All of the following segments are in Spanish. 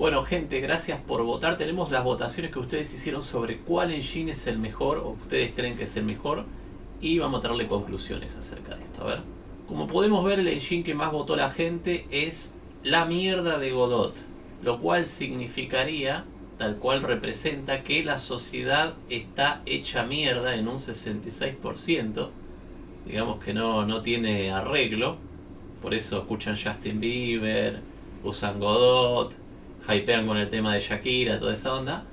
Bueno gente, gracias por votar. Tenemos las votaciones que ustedes hicieron sobre cuál engine es el mejor o ustedes creen que es el mejor. Y vamos a traerle conclusiones acerca de esto. A ver. Como podemos ver, el engine que más votó la gente es la mierda de Godot. Lo cual significaría, tal cual representa, que la sociedad está hecha mierda en un 66%. Digamos que no, no tiene arreglo. Por eso escuchan Justin Bieber, usan Godot, hypean con el tema de Shakira, toda esa onda.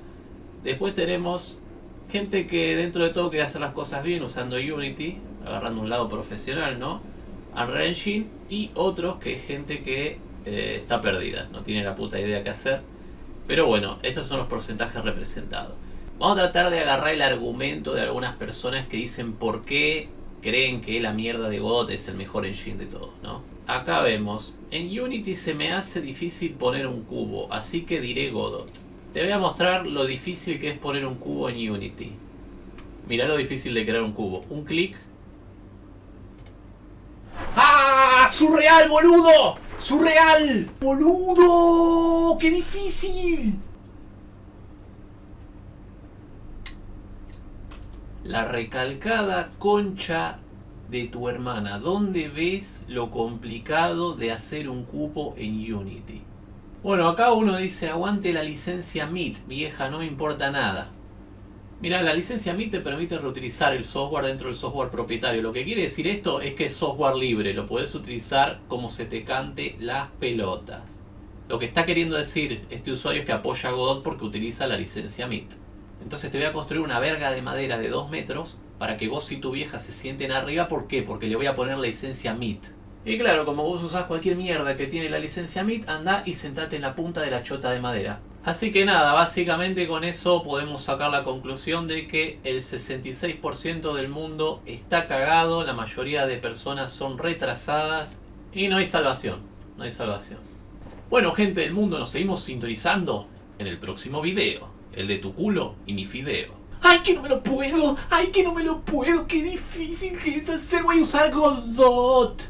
Después tenemos gente que dentro de todo quiere hacer las cosas bien usando Unity, agarrando un lado profesional, ¿no? Unreal Engine y otros que es gente que eh, está perdida, no tiene la puta idea qué hacer. Pero bueno, estos son los porcentajes representados. Vamos a tratar de agarrar el argumento de algunas personas que dicen por qué creen que la mierda de Godot es el mejor engine de todos, ¿no? Acá vemos, en Unity se me hace difícil poner un cubo, así que diré Godot. Te voy a mostrar lo difícil que es poner un cubo en Unity. Mirá lo difícil de crear un cubo. Un clic. ¡Ah! ¡Surreal, boludo! ¡Surreal! ¡Boludo! ¡Qué difícil! La recalcada concha de tu hermana. ¿Dónde ves lo complicado de hacer un cupo en Unity? Bueno, acá uno dice, aguante la licencia MIT, vieja, no me importa nada. Mira, la licencia MIT te permite reutilizar el software dentro del software propietario. Lo que quiere decir esto es que es software libre, lo puedes utilizar como se te cante las pelotas. Lo que está queriendo decir este usuario es que apoya a Godot porque utiliza la licencia MIT. Entonces te voy a construir una verga de madera de 2 metros para que vos y tu vieja se sienten arriba. ¿Por qué? Porque le voy a poner la licencia MIT. Y claro, como vos usás cualquier mierda que tiene la licencia MIT, anda y sentate en la punta de la chota de madera. Así que nada, básicamente con eso podemos sacar la conclusión de que el 66% del mundo está cagado, la mayoría de personas son retrasadas y no hay salvación, no hay salvación. Bueno gente del mundo, nos seguimos sintonizando en el próximo video, el de tu culo y mi fideo. ¡Ay, que no me lo puedo! ¡Ay, que no me lo puedo! ¡Qué difícil que es hacer! ¡Voy a usar Godot!